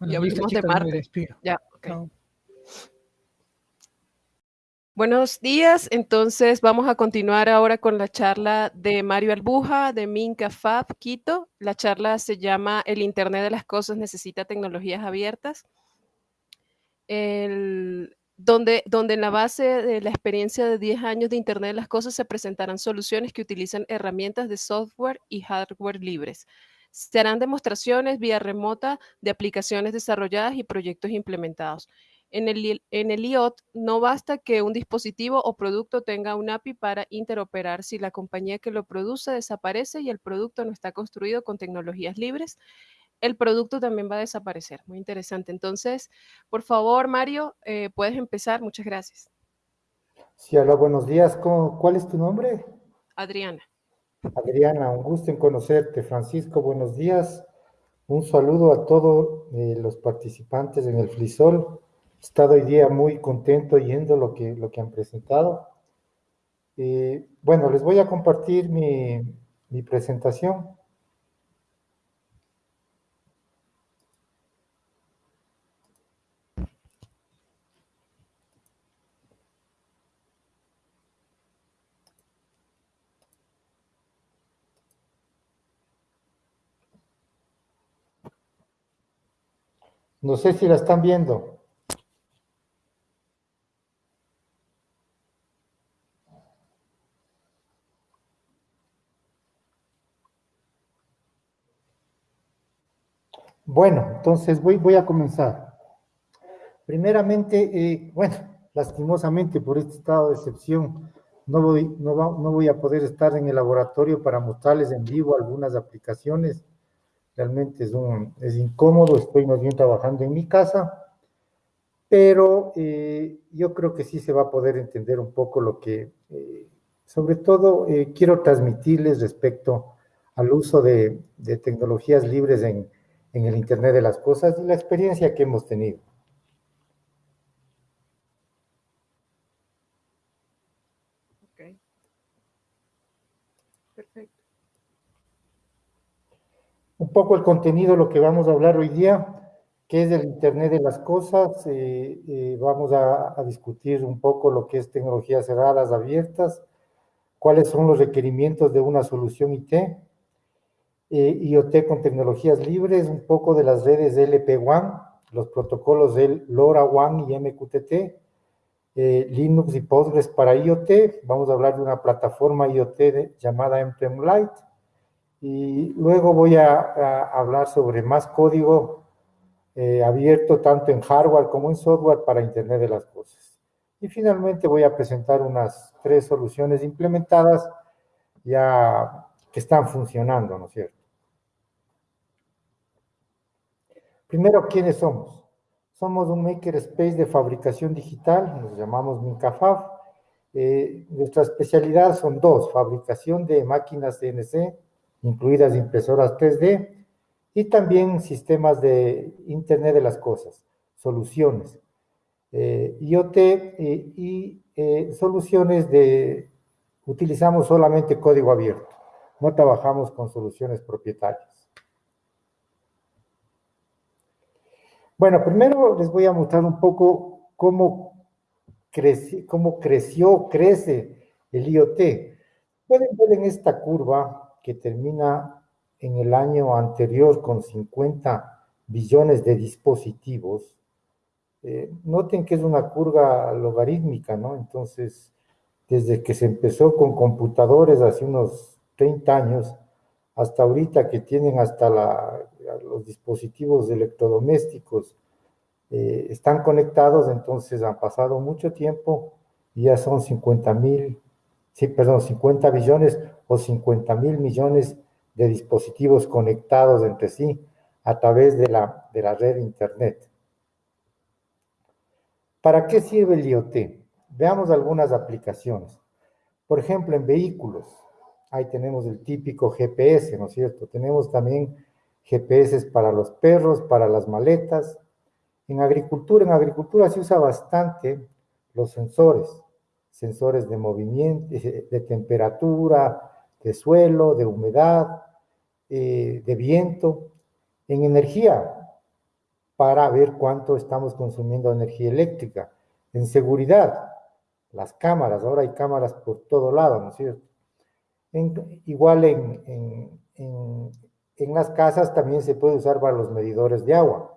ya hablamos de Marte. Ya, Buenos días, entonces vamos a continuar ahora con la charla de Mario Albuja de Minca Fab Quito. La charla se llama El Internet de las Cosas necesita tecnologías abiertas. donde, donde en la base de la experiencia de 10 años de Internet de las Cosas se presentarán soluciones que utilizan herramientas de software y hardware libres. Se harán demostraciones vía remota de aplicaciones desarrolladas y proyectos implementados. En el, en el IoT no basta que un dispositivo o producto tenga un API para interoperar si la compañía que lo produce desaparece y el producto no está construido con tecnologías libres. El producto también va a desaparecer. Muy interesante. Entonces, por favor, Mario, eh, puedes empezar. Muchas gracias. Sí, hola, buenos días. ¿Cuál es tu nombre? Adriana. Adriana, un gusto en conocerte. Francisco, buenos días. Un saludo a todos eh, los participantes en el FLISOL. He estado hoy día muy contento yendo lo que, lo que han presentado. Eh, bueno, les voy a compartir mi, mi presentación. No sé si la están viendo. Bueno, entonces voy, a comenzar. Primeramente, eh, bueno, lastimosamente por este estado de excepción, no voy, no, no voy a poder estar en el laboratorio para mostrarles en vivo algunas aplicaciones realmente es, un, es incómodo, estoy más bien trabajando en mi casa, pero eh, yo creo que sí se va a poder entender un poco lo que, eh, sobre todo, eh, quiero transmitirles respecto al uso de, tecnologías libres en, en, el Internet de las Cosas y la experiencia que hemos tenido. Okay. Perfecto un poco el contenido, lo que vamos a hablar hoy día, que es del Internet de las Cosas. Eh, eh, vamos a, discutir un poco lo que es tecnologías cerradas, abiertas, cuáles son los requerimientos de una solución IT, eh, IoT con tecnologías libres, un poco de las redes LP1, los protocolos del LoRaWAN y MQTT, Linux y Postgres para IoT. Vamos a hablar de una plataforma IoT llamada MPM Lite y luego voy a, hablar sobre más código eh, abierto tanto en hardware como en software para Internet de las Cosas. Y finalmente voy a presentar unas tres soluciones implementadas ya que están funcionando, ¿no es cierto? Primero, ¿quiénes somos? Somos un makerspace de fabricación digital, nos llamamos Mincafab. Eh, nuestra especialidad son dos, fabricación de máquinas CNC incluidas impresoras 3D, y también sistemas de Internet de las Cosas, soluciones, eh, IoT eh, y eh, soluciones de, utilizamos solamente código abierto, no trabajamos con soluciones propietarias. Bueno, primero les voy a mostrar un poco cómo, crece, cómo creció, crece el IoT. Pueden ver en esta curva que termina en el año anterior con 50 billones de dispositivos, eh, noten que es una curva logarítmica, ¿no? Entonces, desde que se empezó con computadores hace unos 30 años, hasta ahorita que tienen hasta los dispositivos electrodomésticos, eh, están conectados, entonces han pasado mucho tiempo y ya son 50 mil, sí, perdón, 50 billones o 50 mil millones de dispositivos conectados entre sí a través de la, de la red Internet. ¿Para qué sirve el IoT? Veamos algunas aplicaciones. Por ejemplo, en vehículos, ahí tenemos el típico GPS, ¿no es cierto? Tenemos también GPS para los perros, para las maletas. En agricultura, en agricultura se usa bastante los sensores, sensores de movimiento, de temperatura, de suelo, de humedad, eh, de viento. En energía, para ver cuánto estamos consumiendo energía eléctrica. En seguridad, las cámaras, ahora hay cámaras por todo lado, ¿no es cierto? igual en, en, las casas también se puede usar para los medidores de agua.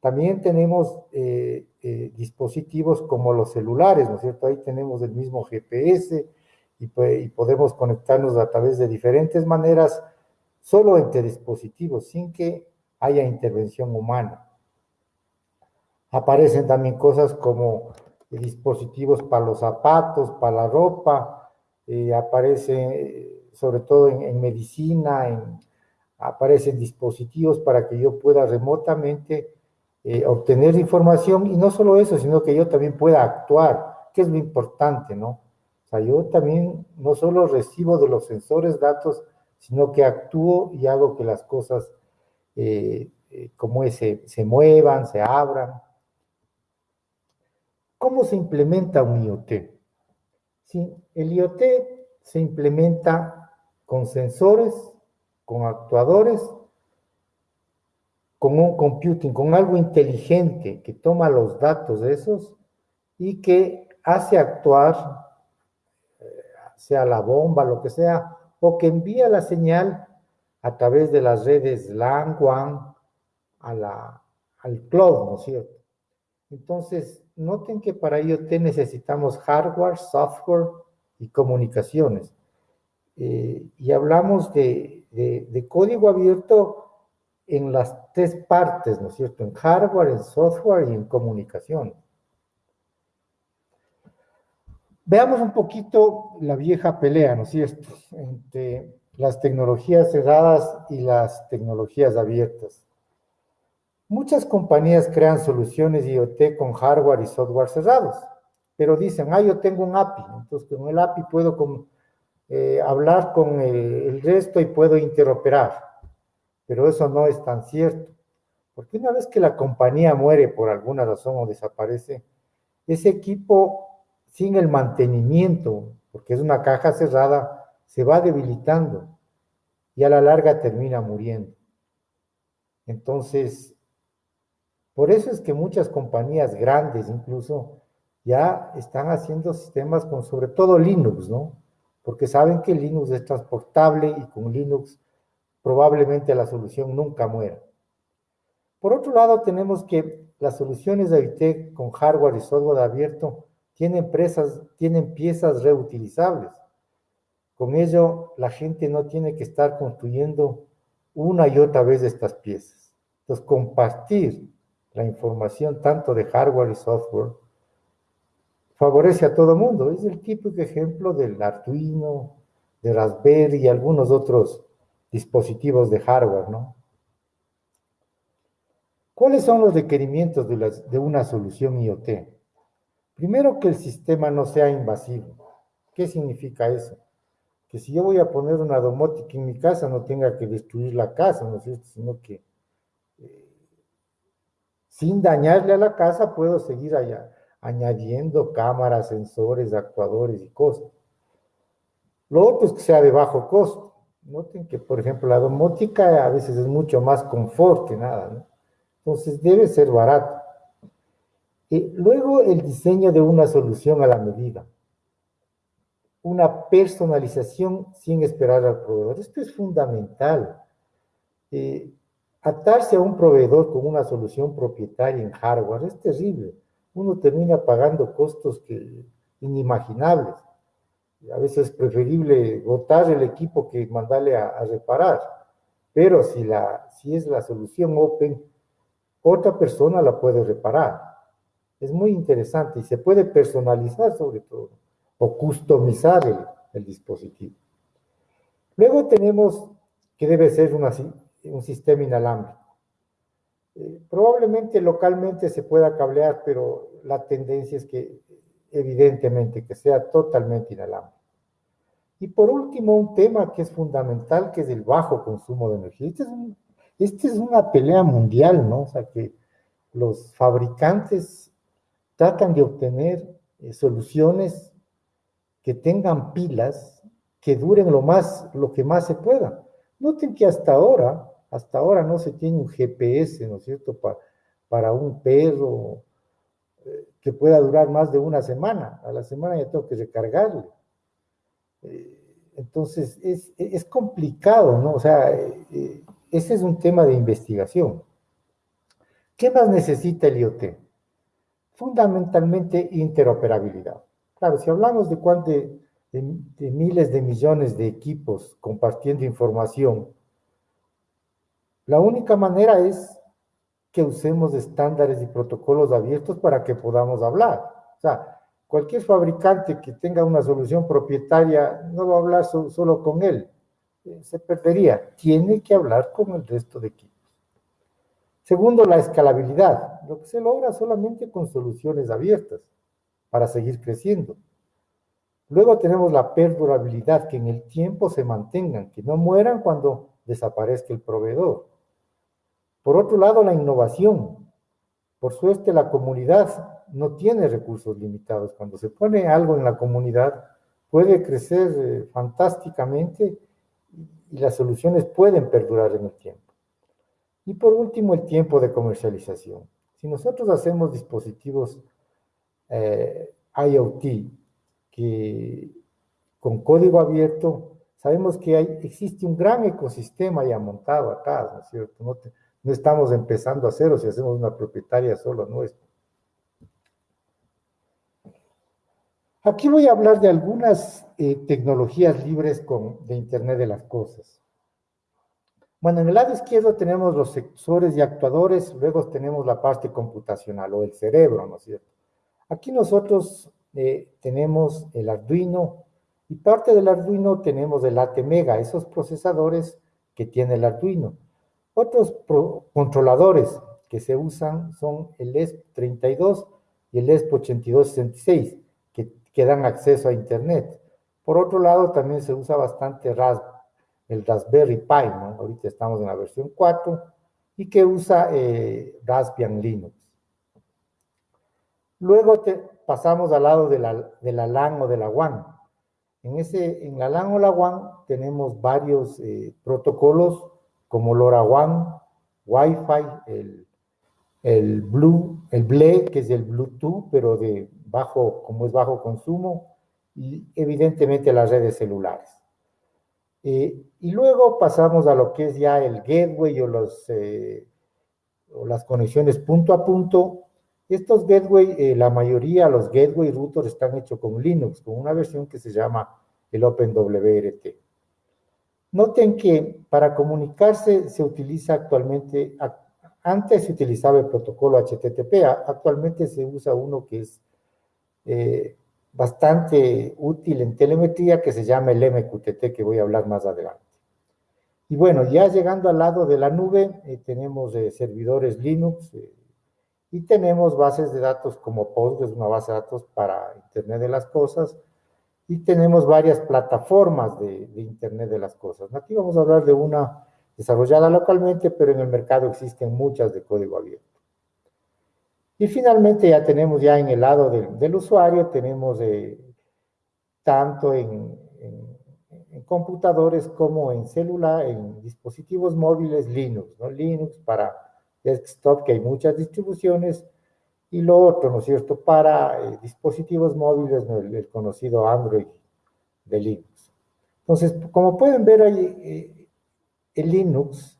También tenemos eh, eh, dispositivos como los celulares, ¿no es cierto? Ahí tenemos el mismo GPS y, podemos conectarnos a través de diferentes maneras, solo entre dispositivos, sin que haya intervención humana. Aparecen también cosas como dispositivos para los zapatos, para la ropa, eh, aparece sobre todo en, medicina, en, aparecen dispositivos para que yo pueda remotamente eh, obtener información y no solo eso, sino que yo también pueda actuar, que es lo importante, ¿no? O sea, yo también no solo recibo de los sensores datos, sino que actúo y hago que las cosas eh, eh, como ese, se muevan, se abran. ¿Cómo se implementa un IoT? Sí, el IoT se implementa con sensores, con actuadores, con un computing, con algo inteligente que toma los datos de esos y que hace actuar, eh, sea la bomba, lo que sea, o que envía la señal a través de las redes LAN, WAN, a la, al cloud, ¿no es cierto? Entonces, noten que para IoT necesitamos hardware, software y comunicaciones. Eh, y hablamos de, de, código abierto en las tres partes, ¿no es cierto? En hardware, en software y en comunicación. Veamos un poquito la vieja pelea, ¿no es cierto? Entre las tecnologías cerradas y las tecnologías abiertas. Muchas compañías crean soluciones IoT con hardware y software cerrados, pero dicen, ah, yo tengo un API, entonces con el API puedo eh, hablar con el, resto y puedo interoperar. Pero eso no es tan cierto. Porque una vez que la compañía muere por alguna razón o desaparece, ese equipo sin el mantenimiento, porque es una caja cerrada, se va debilitando y a la larga termina muriendo. Entonces, por eso es que muchas compañías grandes incluso ya están haciendo sistemas con sobre todo Linux, ¿no? porque saben que Linux es transportable y con Linux probablemente la solución nunca muera. Por otro lado, tenemos que las soluciones de IT con hardware y software abierto tienen, tienen piezas reutilizables. Con ello, la gente no tiene que estar construyendo una y otra vez estas piezas. Entonces, compartir la información tanto de hardware y software favorece a todo mundo. Es el típico ejemplo del Arduino, de Raspberry y algunos otros dispositivos de hardware, ¿no? ¿Cuáles son los requerimientos de, una solución IoT? Primero, que el sistema no sea invasivo. ¿Qué significa eso? Que si yo voy a poner una domótica en mi casa, no tenga que destruir la casa, ¿no es cierto? Sino que eh, sin dañarle a la casa puedo seguir allá, añadiendo cámaras, sensores, actuadores y cosas. Lo otro es que sea de bajo costo. Noten que, por ejemplo, la domótica a veces es mucho más confort que nada, ¿no? Entonces debe ser barato. Y luego el diseño de una solución a la medida. Una personalización sin esperar al proveedor. Esto es fundamental. Eh, atarse a un proveedor con una solución propietaria en hardware es terrible uno termina pagando costos que, inimaginables. A veces es preferible botar el equipo que mandarle a, reparar. Pero si, la, si es la solución open, otra persona la puede reparar. Es muy interesante y se puede personalizar sobre todo o customizar el, el dispositivo. Luego tenemos que debe ser una, un sistema inalámbrico. Eh, probablemente localmente se pueda cablear, pero la tendencia es que evidentemente que sea totalmente inalámbrico. Y por último, un tema que es fundamental, que es el bajo consumo de energía. Esta es, este es una pelea mundial, ¿no? O sea, que los fabricantes tratan de obtener eh, soluciones que tengan pilas que duren lo más, lo que más se pueda. Noten que hasta ahora hasta ahora no se tiene un GPS, ¿no es cierto?, para, para un perro eh, que pueda durar más de una semana. A la semana ya tengo que recargarle. Eh, entonces, es, es, complicado, ¿no? O sea, eh, ese es un tema de investigación. ¿Qué más necesita el IoT? Fundamentalmente interoperabilidad. Claro, si hablamos de, de, de, miles de millones de equipos compartiendo información, la única manera es que usemos estándares y protocolos abiertos para que podamos hablar. O sea, cualquier fabricante que tenga una solución propietaria no va a hablar solo con él, eh, se perdería. Tiene que hablar con el resto de equipos. Segundo, la escalabilidad, lo que se logra solamente con soluciones abiertas para seguir creciendo. Luego tenemos la perdurabilidad, que en el tiempo se mantengan, que no mueran cuando desaparezca el proveedor. Por otro lado, la innovación. Por suerte, la comunidad no tiene recursos limitados. Cuando se pone algo en la comunidad, puede crecer eh, fantásticamente y las soluciones pueden perdurar en el tiempo. Y por último, el tiempo de comercialización. Si nosotros hacemos dispositivos eh, IoT que con código abierto, sabemos que hay, existe un gran ecosistema ya montado acá, ¿no es cierto? No estamos empezando a cero si hacemos una propietaria solo nuestra. Aquí voy a hablar de algunas eh, tecnologías libres con, de Internet de las Cosas. Bueno, en el lado izquierdo tenemos los sensores y actuadores, luego tenemos la parte computacional o el cerebro, ¿no es cierto? Aquí nosotros eh, tenemos el Arduino y parte del Arduino tenemos el ATmega, esos procesadores que tiene el Arduino. Otros controladores que se usan son el ESP32 y el ESP8266, que, que dan acceso a Internet. Por otro lado, también se usa bastante Raspberry el Raspberry Pi, ¿no? Ahorita estamos en la versión 4, y que usa eh, Raspbian Linux. Luego te, pasamos al lado de la, de la, LAN o de la WAN. En, ese, en la LAN o la WAN tenemos varios eh, protocolos como LoRaWAN, Wi-Fi, el, el Blue, el BLE, que es el Bluetooth, pero de bajo, como es bajo consumo, y evidentemente las redes celulares. Eh, y luego pasamos a lo que es ya el gateway o, los, eh, o las conexiones punto a punto. Estos gateway, eh, la mayoría, los gateway routers están hechos con Linux, con una versión que se llama el OpenWRT. Noten que para comunicarse se utiliza actualmente, antes se utilizaba el protocolo HTTP, actualmente se usa uno que es bastante útil en telemetría que se llama el MQTT, que voy a hablar más adelante. Y bueno, ya llegando al lado de la nube, eh, tenemos eh, servidores Linux eh, y tenemos bases de datos como Postgres, una base de datos para Internet de las Cosas, y tenemos varias plataformas de, Internet de las Cosas. Aquí vamos a hablar de una desarrollada localmente, pero en el mercado existen muchas de código abierto. Y finalmente ya tenemos ya en el lado del usuario, tenemos eh, tanto en, computadores como en celular, en dispositivos móviles Linux, ¿no? Linux para desktop, que hay muchas distribuciones, y lo otro, ¿no es cierto?, para eh, dispositivos móviles, el, conocido Android de Linux. Entonces, como pueden ver ahí, eh, el Linux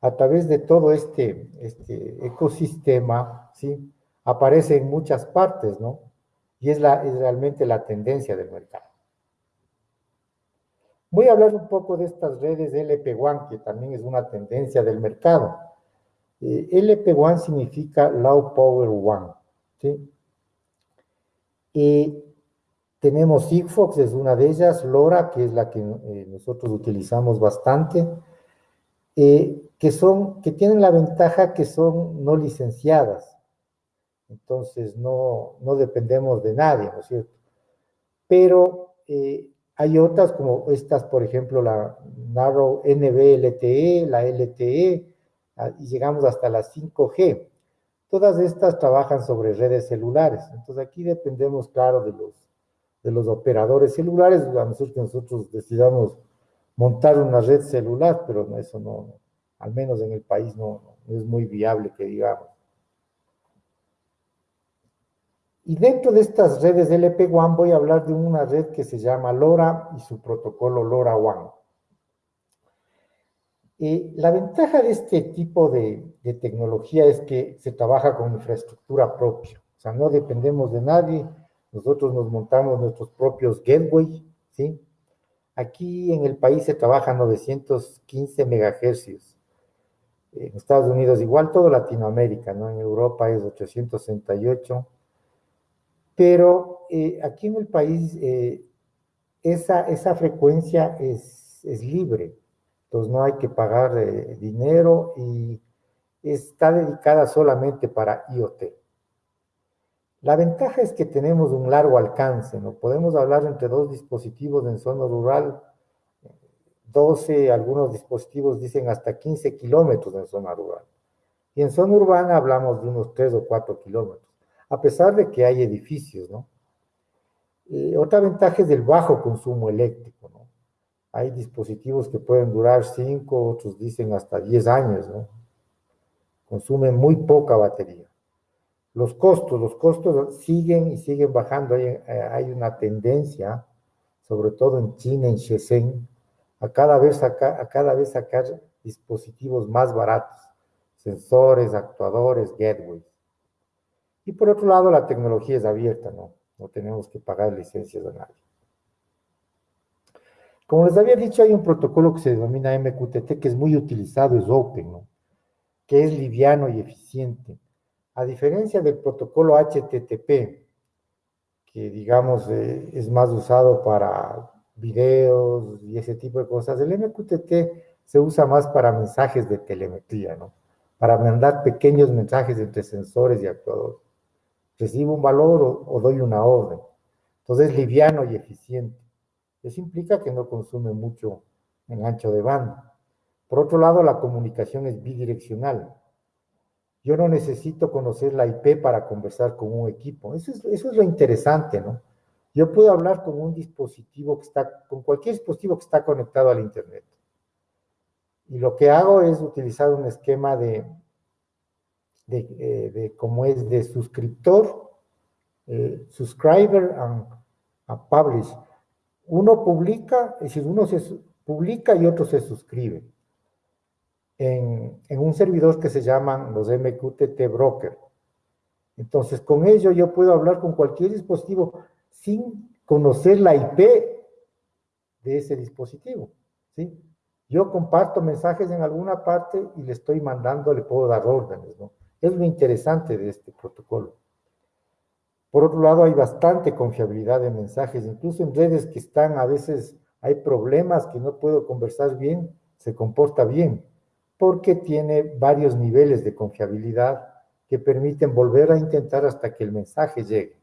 a través de todo este, este ecosistema, ¿sí? Aparece en muchas partes, ¿no? Y es, la, es realmente la tendencia del mercado. Voy a hablar un poco de estas redes LP1, que también es una tendencia del mercado. Eh, LP1 significa Low Power One, ¿sí? Y tenemos Sigfox, es una de ellas, LoRa, que es la que eh, nosotros utilizamos bastante, eh, que, son, que tienen la ventaja que son no licenciadas. Entonces no, no dependemos de nadie, ¿no es cierto? Pero eh, hay otras como estas, por ejemplo, la Narrow NB-LTE, la LTE, y llegamos hasta la 5G. Todas estas trabajan sobre redes celulares. Entonces aquí dependemos, claro, de los, de los operadores celulares, a nosotros que nosotros decidamos montar una red celular, pero eso no, al menos en el país no, es muy viable que digamos. Y dentro de estas redes LP-WAN voy a hablar de una red que se llama LoRa y su protocolo LoRaWAN. Eh, la ventaja de este tipo de, de, tecnología es que se trabaja con infraestructura propia, o sea, no dependemos de nadie, nosotros nos montamos nuestros propios gateway, ¿sí? Aquí en el país se trabaja 915 megahercios, en Estados Unidos igual, todo Latinoamérica, ¿no? En Europa es 868, pero eh, aquí en el país eh, esa, esa frecuencia es, es, libre, entonces no hay que pagar eh, dinero y está dedicada solamente para IoT. La ventaja es que tenemos un largo alcance, ¿no? Podemos hablar entre dos dispositivos en zona rural, 12, algunos dispositivos dicen hasta 15 kilómetros en zona rural. Y en zona urbana hablamos de unos 3 o 4 kilómetros a pesar de que hay edificios, ¿no? Eh, otra ventaja es el bajo consumo eléctrico. Hay dispositivos que pueden durar 5, otros dicen hasta 10 años, ¿no? Consumen muy poca batería. Los costos, los costos siguen y siguen bajando. Hay, eh, hay una tendencia, sobre todo en China, en Shenzhen, a cada vez, a cada vez sacar dispositivos más baratos, sensores, actuadores, gateways. Y por otro lado, la tecnología es abierta, ¿no? No tenemos que pagar licencias a nadie. Como les había dicho, hay un protocolo que se denomina MQTT que es muy utilizado, es Open, ¿no? Que es liviano y eficiente. A diferencia del protocolo HTTP, que digamos eh, es más usado para videos y ese tipo de cosas, el MQTT se usa más para mensajes de telemetría, ¿no? Para mandar pequeños mensajes entre sensores y actuadores recibo un valor o, doy una orden. Entonces es liviano y eficiente. Eso implica que no consume mucho en ancho de banda. Por otro lado, la comunicación es bidireccional. Yo no necesito conocer la IP para conversar con un equipo. Eso es, lo interesante, ¿no? Yo puedo hablar con un dispositivo que está, con cualquier dispositivo que está conectado al Internet. Y lo que hago es utilizar un esquema de, de, de, como es de suscriptor, eh, subscriber and, publish. Uno publica, es decir, uno se publica y otro se suscribe en, en un servidor que se llaman los MQTT Broker. Entonces, con ello yo puedo hablar con cualquier dispositivo sin conocer la IP de ese dispositivo, ¿sí? Yo comparto mensajes en alguna parte y le estoy mandando, le puedo dar órdenes, ¿no? Es lo interesante de este protocolo. Por otro lado, hay bastante confiabilidad de mensajes, incluso en redes que están, a veces hay problemas que no puedo conversar bien, se comporta bien, porque tiene varios niveles de confiabilidad que permiten volver a intentar hasta que el mensaje llegue.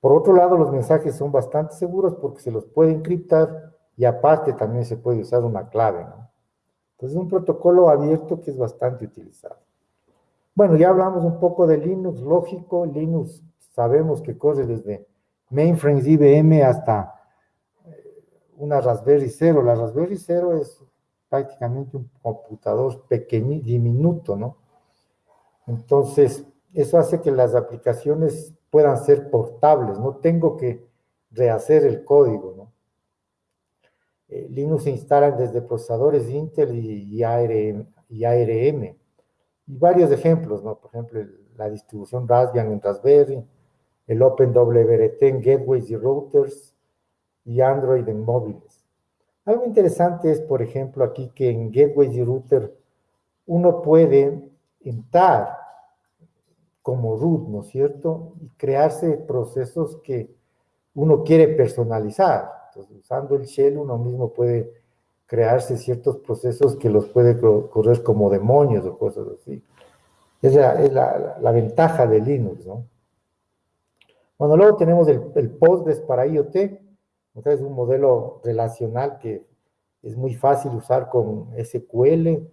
Por otro lado, los mensajes son bastante seguros porque se los puede encriptar y aparte también se puede usar una clave. Entonces es un protocolo abierto que es bastante utilizado. Bueno, ya hablamos un poco de Linux, lógico, Linux sabemos que corre desde mainframes IBM hasta eh, una Raspberry Zero. La Raspberry Zero es prácticamente un computador pequeño, diminuto, ¿no? Entonces, eso hace que las aplicaciones puedan ser portables, no tengo que rehacer el código, ¿no? Eh, Linux se instala desde procesadores Intel y ARM y varios ejemplos, ¿no? Por ejemplo, la distribución Raspbian en Raspberry, el OpenWRT en gateways y routers, y Android en móviles. Algo interesante es, por ejemplo, aquí que en gateways y router uno puede entrar como root, ¿no es cierto? Y crearse procesos que uno quiere personalizar. Entonces, usando el shell uno mismo puede crearse ciertos procesos que los puede correr como demonios o cosas así. Esa es la, ventaja de Linux, ¿no? Bueno, luego tenemos el, el Postgres para IoT, es un modelo relacional que es muy fácil usar con SQL,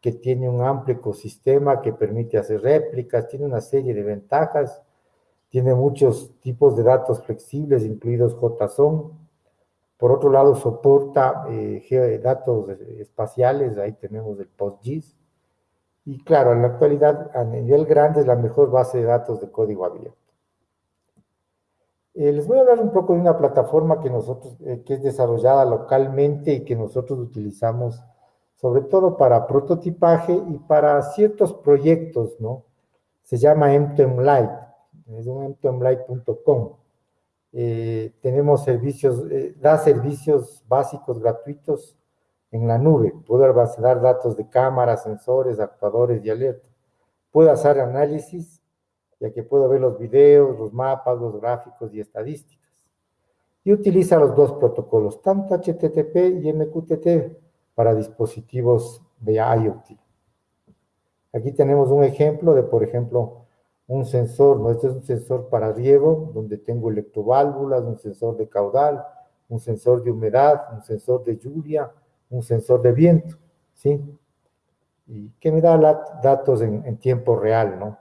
que tiene un amplio ecosistema que permite hacer réplicas, tiene una serie de ventajas, tiene muchos tipos de datos flexibles, incluidos JSON, por otro lado, soporta eh, datos espaciales, ahí tenemos el PostGIS. Y claro, en la actualidad, a nivel grande, es la mejor base de datos de código abierto. Eh, les voy a hablar un poco de una plataforma que nosotros, eh, que es desarrollada localmente y que nosotros utilizamos sobre todo para prototipaje y para ciertos proyectos, ¿no? Se llama MTemLite, es un mtemlite.com. Eh, tenemos servicios, da servicios básicos gratuitos en la nube. Puedo almacenar datos de cámaras, sensores, actuadores y alertas. Puedo hacer análisis ya que puedo ver los videos, los mapas, los gráficos y estadísticas. Y utiliza los dos protocolos, tanto HTTP y MQTT, para dispositivos de IoT. Aquí tenemos un ejemplo de, por ejemplo, un sensor, ¿no? Este es un sensor para riego, donde tengo electroválvulas, un sensor de caudal, un sensor de humedad, un sensor de lluvia, un sensor de viento, ¿sí? Y que me da datos en, en tiempo real, ¿no?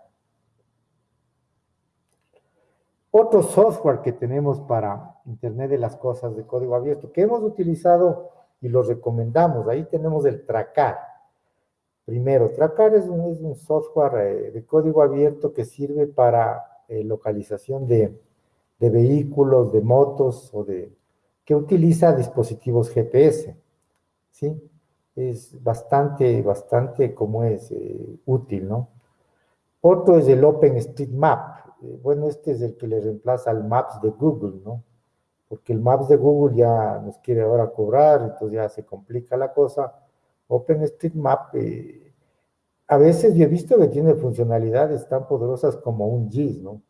Otro software que tenemos para Internet de las Cosas de código abierto, que hemos utilizado y lo recomendamos, ahí tenemos el Tracar. Primero, Tracar es un, software eh, de código abierto que sirve para eh, localización de, vehículos, de motos o de que utiliza dispositivos GPS, ¿sí? Es bastante, bastante, como es, eh, útil, ¿no? Otro es el OpenStreetMap, eh, bueno, este es el que le reemplaza al Maps de Google, ¿no? Porque el Maps de Google ya nos quiere ahora cobrar, entonces ya se complica la cosa. OpenStreetMap, eh, a veces yo he visto que tiene funcionalidades tan poderosas como un GIS, ¿no?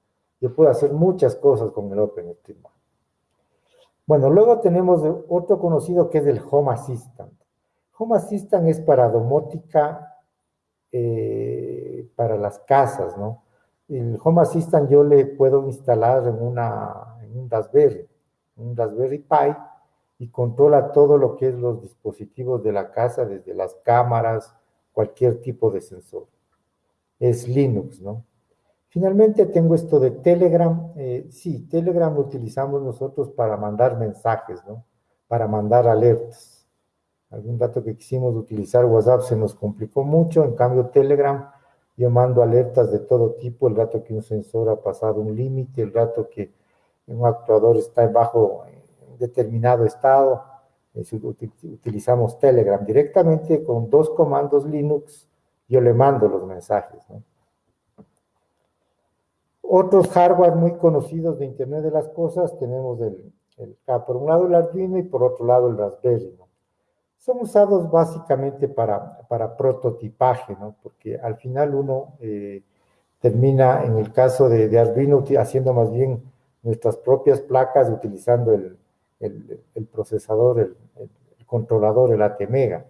Yo puedo hacer muchas cosas con el OpenStreetMap. Bueno, luego tenemos otro conocido que es el Home Assistant. Home Assistant es para domótica eh, para las casas, ¿no? el Home Assistant yo le puedo instalar en, una, en un Raspberry, un Raspberry Pi, y controla todo lo que es los dispositivos de la casa, desde las cámaras, cualquier tipo de sensor. Es Linux, ¿no? Finalmente tengo esto de Telegram. Eh, sí, Telegram lo utilizamos nosotros para mandar mensajes, ¿no? Para mandar alertas. Algún dato que quisimos utilizar WhatsApp se nos complicó mucho, en cambio Telegram yo mando alertas de todo tipo, el rato que un sensor ha pasado un límite, el rato que un actuador está bajo determinado estado. utilizamos Telegram directamente con dos comandos Linux, yo le mando los mensajes. Otros hardware muy conocidos de Internet de las Cosas, tenemos el, el, por un lado el Arduino y por otro lado el Raspberry son usados básicamente para, para prototipaje, ¿no? Porque al final uno eh, termina, en el caso de, de, Arduino, haciendo más bien nuestras propias placas utilizando el, el, procesador, el, controlador, el ATmega,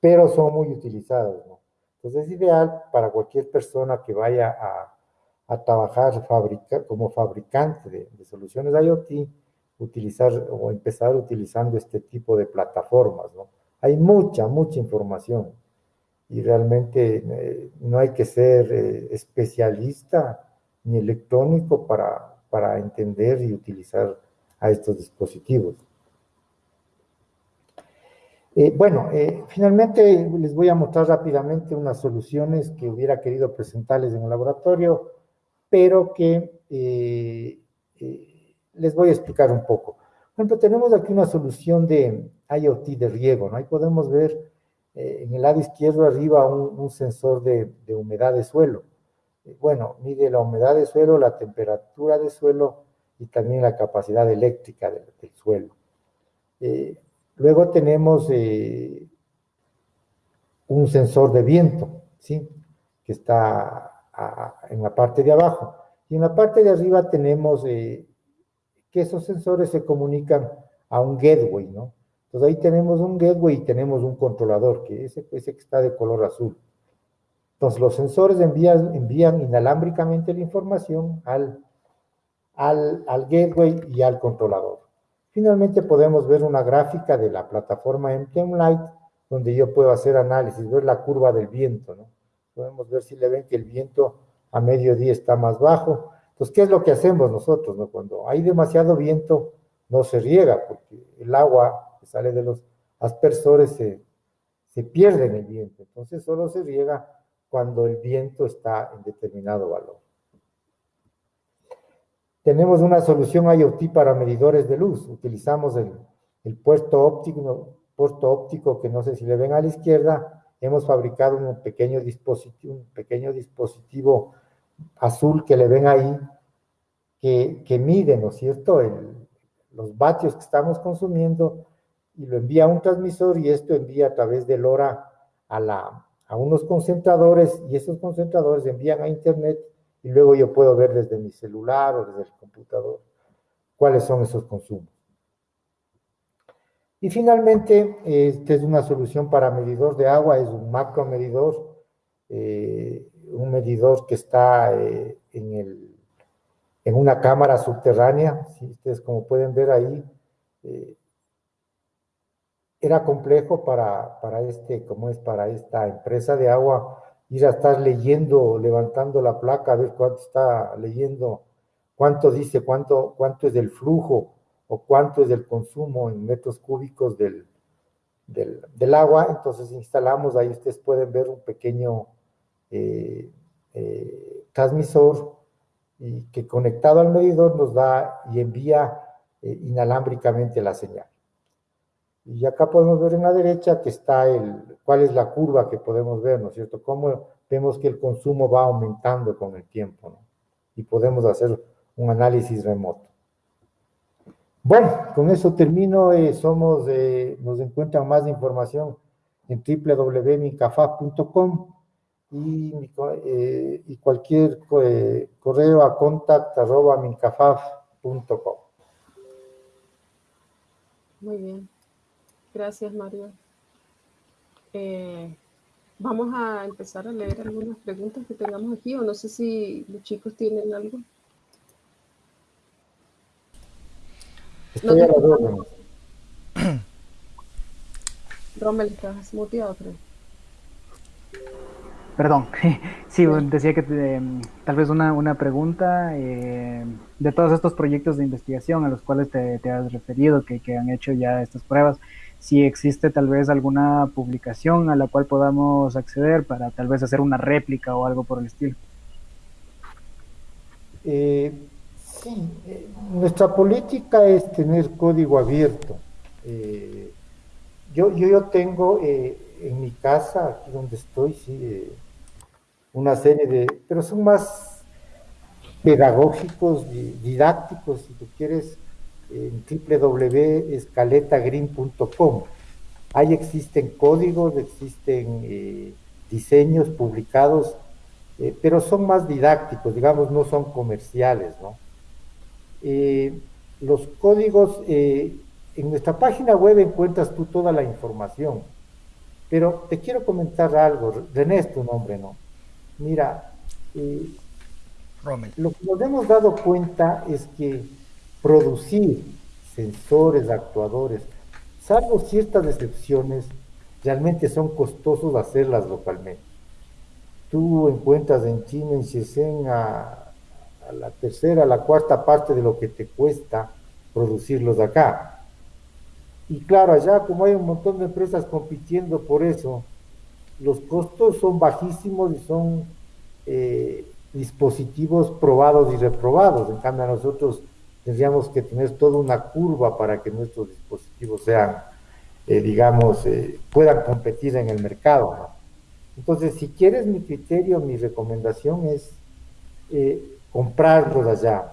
pero son muy utilizados, ¿no? Entonces es ideal para cualquier persona que vaya a, a trabajar fabrica, como fabricante de, de soluciones IoT, utilizar o empezar utilizando este tipo de plataformas, ¿no? Hay mucha, mucha información y realmente eh, no hay que ser eh, especialista ni electrónico para, para entender y utilizar a estos dispositivos. Eh, bueno, finalmente les voy a mostrar rápidamente unas soluciones que hubiera querido presentarles en el laboratorio, pero que les voy a explicar un poco. Por ejemplo, tenemos aquí una solución de IoT de riego, ¿no? Ahí podemos ver eh, en el lado izquierdo arriba un, sensor de, humedad de suelo. Eh, bueno, mide la humedad de suelo, la temperatura de suelo y también la capacidad eléctrica del, suelo. Eh, luego tenemos un sensor de viento, ¿sí? Que está en la parte de abajo. Y en la parte de arriba tenemos que esos sensores se comunican a un gateway, ¿no? Entonces ahí tenemos un gateway y tenemos un controlador, que ese, ese que está de color azul. Entonces los sensores envían, envían inalámbricamente la información al, al, gateway y al controlador. Finalmente podemos ver una gráfica de la plataforma MTM donde yo puedo hacer análisis, ver la curva del viento. Podemos ver si le ven que el viento a mediodía está más bajo, entonces, ¿qué es lo que hacemos nosotros? No? Cuando hay demasiado viento, no se riega, porque el agua que sale de los aspersores se, pierde en el viento. Entonces, solo se riega cuando el viento está en determinado valor. Tenemos una solución IoT para medidores de luz. Utilizamos el, puerto óptico, puerto óptico que no sé si le ven a la izquierda. Hemos fabricado un pequeño dispositivo, un pequeño dispositivo azul que le ven ahí, que, que mide, ¿no es cierto?, los vatios que estamos consumiendo y lo envía a un transmisor y esto envía a través del LoRa a, la, a unos concentradores y esos concentradores envían a internet y luego yo puedo ver desde mi celular o desde el computador cuáles son esos consumos. Y finalmente, esta es una solución para medidor de agua, es un macro medidor, eh, un medidor que está eh, en, el, en una cámara subterránea, si ustedes como pueden ver ahí, eh, era complejo para, para, este, como es para esta empresa de agua, ir a estar leyendo, levantando la placa, a ver cuánto está leyendo, cuánto dice, cuánto, cuánto es del flujo o cuánto es del consumo en metros cúbicos del, del, agua. Entonces instalamos, ahí ustedes pueden ver un pequeño eh, eh, transmisor y que conectado al medidor nos da y envía eh, inalámbricamente la señal. Y acá podemos ver en la derecha que está el, cuál es la curva que podemos ver, ¿no es cierto? Cómo vemos que el consumo va aumentando con el tiempo, ¿no? Y podemos hacer un análisis remoto. Bueno, con eso termino. Eh, somos, eh, nos encuentran más información en www.mincafaf.com y, eh, y cualquier correo a contact.mincafaf.com. Muy bien. Gracias, Mario. Eh, vamos a empezar a leer algunas preguntas que tengamos aquí, o no sé si los chicos tienen algo. Estoy no Rommel, estás muteado, creo. Perdón, sí, decía que em, tal vez una, una pregunta eh, de todos estos proyectos de investigación a los cuales te, te has referido, que, que, han hecho ya estas pruebas si existe tal vez alguna publicación a la cual podamos acceder para tal vez hacer una réplica o algo por el estilo. Eh, sí, eh, nuestra política es tener código abierto. Eh, yo, yo, tengo en mi casa, aquí donde estoy, sí, una serie de, pero son más pedagógicos, didácticos, si tú quieres, en www.escaletagreen.com. Ahí existen códigos, existen eh, diseños publicados, eh, pero son más didácticos, digamos, no son comerciales, ¿no? Eh, los códigos, en nuestra página web encuentras tú toda la información, pero te quiero comentar algo, René es tu nombre, ¿no? Mira, lo que nos hemos dado cuenta es que producir sensores, actuadores, salvo ciertas excepciones, realmente son costosos hacerlas localmente. Tú encuentras en China, en Shenzhen, a, la tercera, la cuarta parte de lo que te cuesta producirlos acá. Y claro, allá como hay un montón de empresas compitiendo por eso, los costos son bajísimos y son eh, dispositivos probados y reprobados. En cambio, a nosotros tendríamos que tener toda una curva para que nuestros dispositivos sean, eh, digamos, eh, puedan competir en el mercado. Entonces, si quieres mi criterio, mi recomendación es eh, comprarlos allá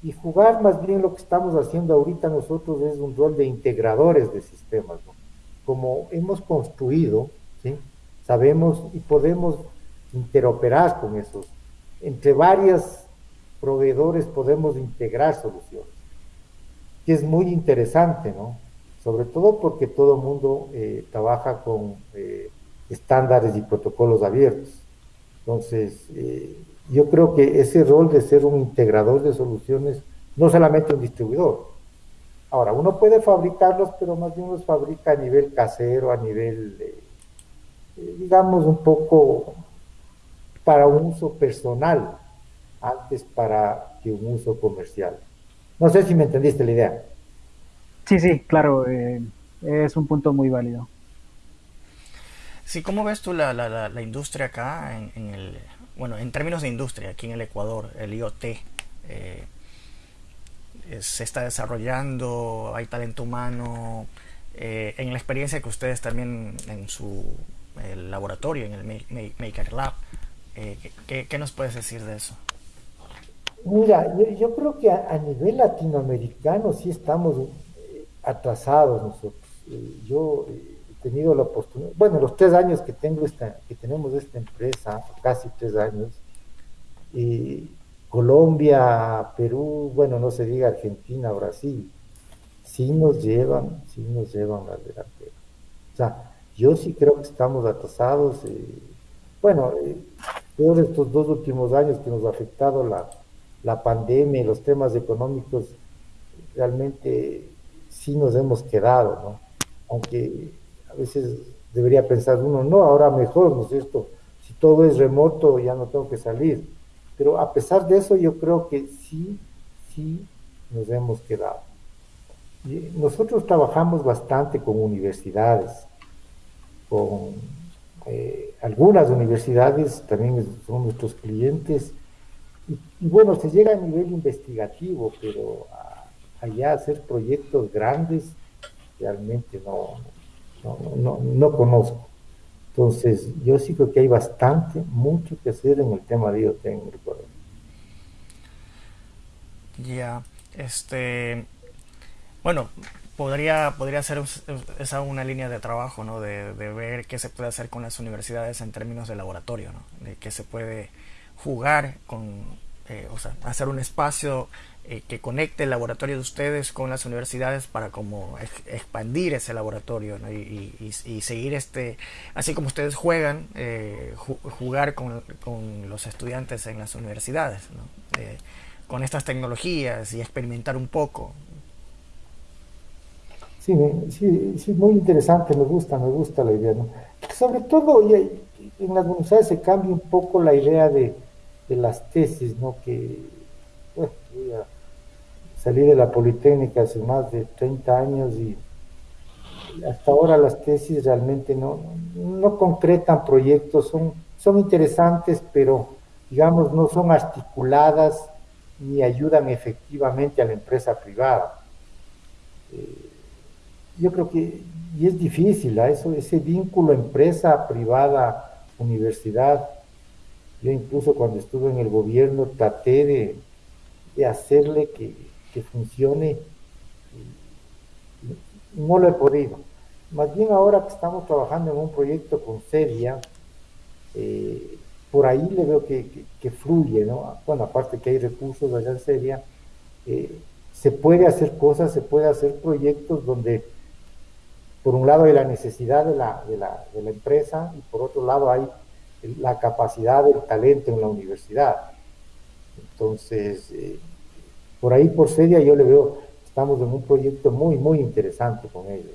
y jugar más bien lo que estamos haciendo ahorita nosotros es un rol de integradores de sistemas. Como hemos construido, ¿sí? sabemos y podemos interoperar con esos, entre varias proveedores podemos integrar soluciones. Que es muy interesante, ¿no? Sobre todo porque todo el mundo eh, trabaja con eh, estándares y protocolos abiertos. Entonces, eh, yo creo que ese rol de ser un integrador de soluciones, no solamente un distribuidor. Ahora, uno puede fabricarlos, pero más bien los fabrica a nivel casero, a nivel, digamos, un poco para un uso personal, antes para que un uso comercial. No sé si me entendiste la idea. Sí, sí, claro, eh, es un punto muy válido. Sí, ¿cómo ves tú la, la, la industria acá en, el, bueno, en términos de industria, aquí en el Ecuador, el IoT? Eh, se está desarrollando, hay talento humano, eh, en la experiencia que ustedes también en su laboratorio, en el Maker Lab, eh, ¿qué, nos puedes decir de eso? Mira, yo, creo que a, nivel latinoamericano sí estamos eh, atrasados nosotros. yo he tenido la oportunidad, bueno, los tres años que tengo esta, que tenemos esta empresa, casi tres años, Colombia, Perú, bueno, no se diga Argentina, Brasil, sí nos llevan, sí nos llevan al delantera. O sea, yo sí creo que estamos atrasados. Eh, bueno, eh, peor estos dos últimos años que nos ha afectado la, la pandemia y los temas económicos, realmente sí nos hemos quedado, ¿no? Aunque a veces debería pensar uno, no, ahora mejor, ¿no es cierto? Si todo es remoto, ya no tengo que salir. Pero a pesar de eso, yo creo que sí, sí nos hemos quedado. nosotros trabajamos bastante con universidades, con eh, algunas universidades, también son nuestros clientes. Y, bueno, se llega a nivel investigativo, pero allá hacer proyectos grandes realmente no, no, no conozco. Entonces, yo sí creo que hay bastante, mucho que hacer en el tema de IoT en Ya, este, bueno, podría, podría ser esa una línea de trabajo, ¿no? De, ver qué se puede hacer con las universidades en términos de laboratorio, ¿no? De qué se puede jugar con, eh, o sea, hacer un espacio eh, que conecte el laboratorio de ustedes con las universidades para como expandir ese laboratorio y, seguir este, así como ustedes juegan, eh, jugar con, los estudiantes en las universidades, con estas tecnologías y experimentar un poco. Sí, sí, sí, muy interesante, me gusta, me gusta la idea. Sobre todo en las universidades se cambia un poco la idea de, las tesis, ¿no? que salí de la Politécnica hace más de 30 años y hasta ahora las tesis realmente no, no concretan proyectos, son, son interesantes, pero digamos no son articuladas ni ayudan efectivamente a la empresa privada. Eh, yo creo que, y es difícil, ¿ah? Eso, ese vínculo empresa privada, universidad, yo incluso cuando estuve en el gobierno traté de, de hacerle que, que funcione. No lo he podido. Más bien ahora que estamos trabajando en un proyecto con Seria, eh, por ahí le veo que, fluye, ¿no? Bueno, aparte que hay recursos allá en Seria, eh, se puede hacer cosas, se puede hacer proyectos donde por un lado hay la necesidad de la, de la, de la empresa y por otro lado hay la capacidad del talento en la universidad. Entonces, eh, por ahí, por seria, yo le veo, estamos en un proyecto muy, muy interesante con ellos.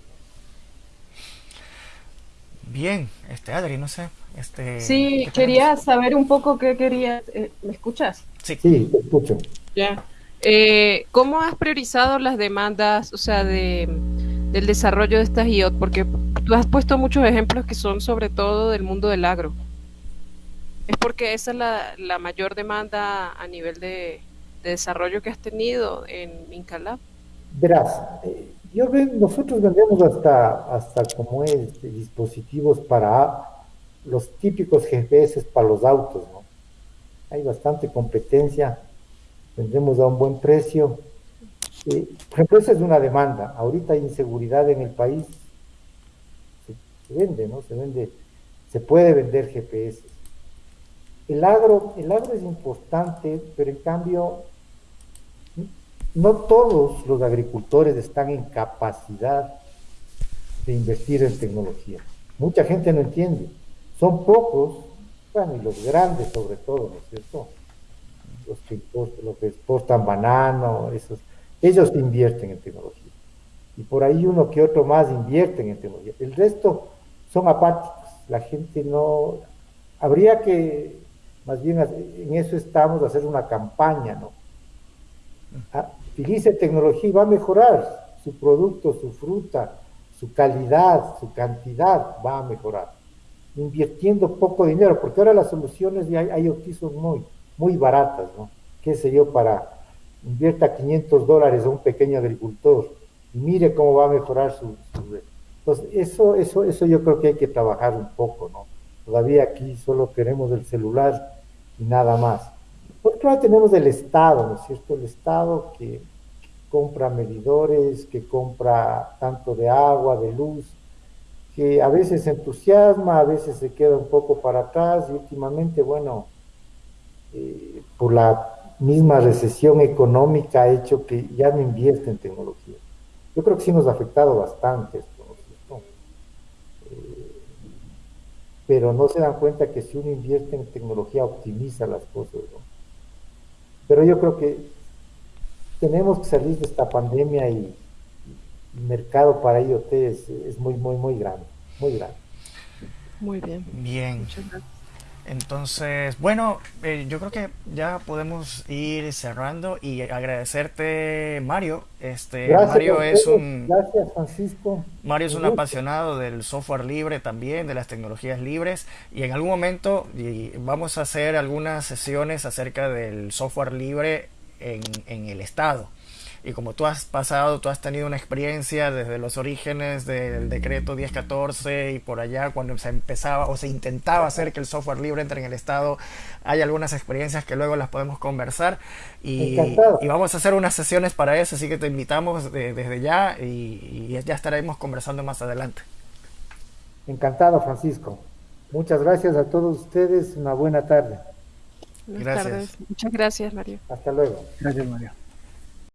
Bien, este Adri, no sé. Este, sí, quería saber un poco qué quería. Eh, ¿Me escuchas? Sí, sí te escucho. Ya. Eh, ¿Cómo has priorizado las demandas, o sea, de, del desarrollo de estas IOT? Porque tú has puesto muchos ejemplos que son sobre todo del mundo del agro. ¿Es porque esa es la, la mayor demanda a nivel de, de desarrollo que has tenido en Incalab? Verás, eh, yo nosotros vendemos hasta, hasta como es, dispositivos para los típicos GPS para los autos, ¿no? Hay bastante competencia, vendemos a un buen precio. Eh, por ejemplo, esa es una demanda. Ahorita hay inseguridad en el país. Se, vende, ¿no? Se vende, se puede vender GPS. El agro, el agro es importante, pero en cambio no todos los agricultores están en capacidad de invertir en tecnología. Mucha gente no entiende. Son pocos, bueno, y los grandes sobre todo, ¿no es cierto? Los que, exportan banano, esos, ellos invierten en tecnología. Y por ahí uno que otro más invierten en tecnología. El resto son apáticos. La gente no... Habría que, más bien en eso estamos, hacer una campaña, ¿no? Ah, utilice tecnología y va a mejorar su producto, su fruta, su calidad, su cantidad va a mejorar. invirtiendo poco dinero, porque ahora las soluciones de IoT son muy, muy baratas, ¿no? Qué sé yo, para invierta 500 dólares a un pequeño agricultor y mire cómo va a mejorar su, su entonces, eso, eso, eso yo creo que hay que trabajar un poco, ¿no? Todavía aquí solo queremos el celular y nada más. Porque ahora tenemos el Estado, ¿no es cierto? El Estado que, compra medidores, que compra tanto de agua, de luz, que a veces entusiasma, a veces se queda un poco para atrás y últimamente, bueno, eh, por la misma recesión económica ha hecho que ya no invierte en tecnología. Yo creo que sí nos ha afectado bastante esto, ¿no? Eh, pero no se dan cuenta que si uno invierte en tecnología optimiza las cosas, ¿no? Pero yo creo que tenemos que salir de esta pandemia y el mercado para IoT es, es muy, muy, muy grande, muy grande. Muy bien. Bien. Entonces, bueno, eh, yo creo que ya podemos ir cerrando y agradecerte, Mario. Este, gracias, Mario es un gracias, Francisco. Mario es un apasionado del software libre también, de las tecnologías libres y en algún momento y vamos a hacer algunas sesiones acerca del software libre en, en el Estado. Y como tú has pasado, tú has tenido una experiencia desde los orígenes del decreto 1014 y por allá cuando se empezaba o se intentaba hacer que el software libre entre en el Estado, hay algunas experiencias que luego las podemos conversar y, y vamos a hacer unas sesiones para eso, así que te invitamos desde ya y, y ya estaremos conversando más adelante. Encantado, Francisco. Muchas gracias a todos ustedes. Una buena tarde. Buenas gracias. Tardes. Muchas gracias, Mario. Hasta luego. Gracias, Mario.